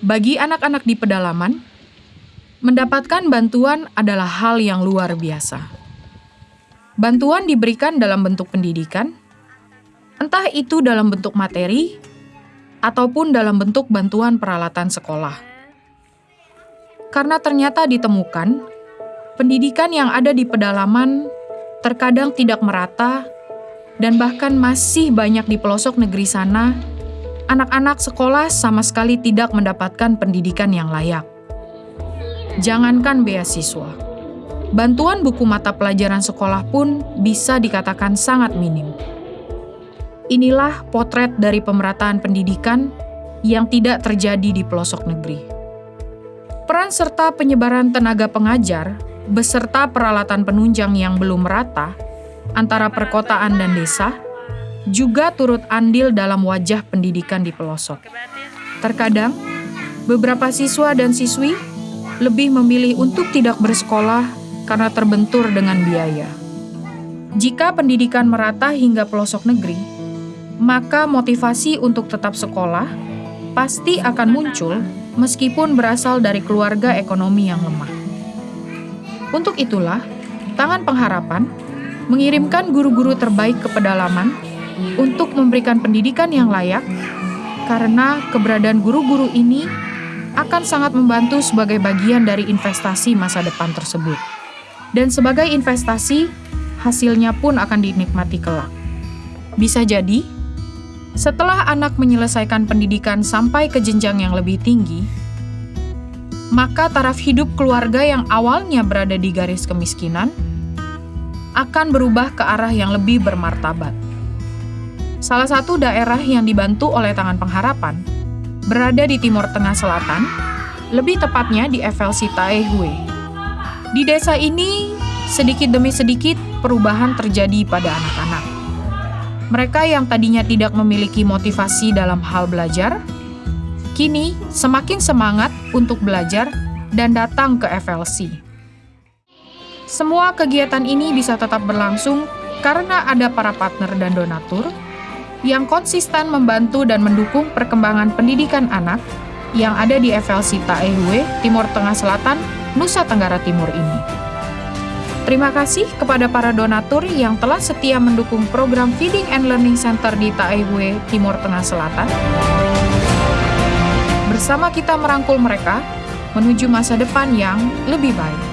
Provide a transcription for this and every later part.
Bagi anak-anak di pedalaman, mendapatkan bantuan adalah hal yang luar biasa. Bantuan diberikan dalam bentuk pendidikan, entah itu dalam bentuk materi ataupun dalam bentuk bantuan peralatan sekolah. Karena ternyata ditemukan, pendidikan yang ada di pedalaman terkadang tidak merata dan bahkan masih banyak di pelosok negeri sana, anak-anak sekolah sama sekali tidak mendapatkan pendidikan yang layak. Jangankan beasiswa, bantuan buku mata pelajaran sekolah pun bisa dikatakan sangat minim. Inilah potret dari pemerataan pendidikan yang tidak terjadi di pelosok negeri. Peran serta penyebaran tenaga pengajar beserta peralatan penunjang yang belum merata antara perkotaan dan desa juga turut andil dalam wajah pendidikan di pelosok. Terkadang, beberapa siswa dan siswi lebih memilih untuk tidak bersekolah karena terbentur dengan biaya. Jika pendidikan merata hingga pelosok negeri, maka motivasi untuk tetap sekolah pasti akan muncul meskipun berasal dari keluarga ekonomi yang lemah. Untuk itulah, Tangan Pengharapan mengirimkan guru-guru terbaik ke pedalaman untuk memberikan pendidikan yang layak, karena keberadaan guru-guru ini akan sangat membantu sebagai bagian dari investasi masa depan tersebut. Dan sebagai investasi, hasilnya pun akan dinikmati kelak. Bisa jadi, setelah anak menyelesaikan pendidikan sampai ke jenjang yang lebih tinggi, maka taraf hidup keluarga yang awalnya berada di garis kemiskinan akan berubah ke arah yang lebih bermartabat. Salah satu daerah yang dibantu oleh Tangan Pengharapan berada di Timur Tengah Selatan, lebih tepatnya di FLC Taehue. Di desa ini, sedikit demi sedikit perubahan terjadi pada anak-anak. Mereka yang tadinya tidak memiliki motivasi dalam hal belajar, kini semakin semangat untuk belajar dan datang ke FLC. Semua kegiatan ini bisa tetap berlangsung karena ada para partner dan donatur yang konsisten membantu dan mendukung perkembangan pendidikan anak yang ada di FLC Taehue, Timur Tengah Selatan, Nusa Tenggara Timur ini. Terima kasih kepada para donatur yang telah setia mendukung program Feeding and Learning Center di Taehue, Timur Tengah Selatan. Bersama kita merangkul mereka menuju masa depan yang lebih baik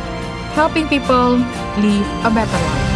helping people live a better life.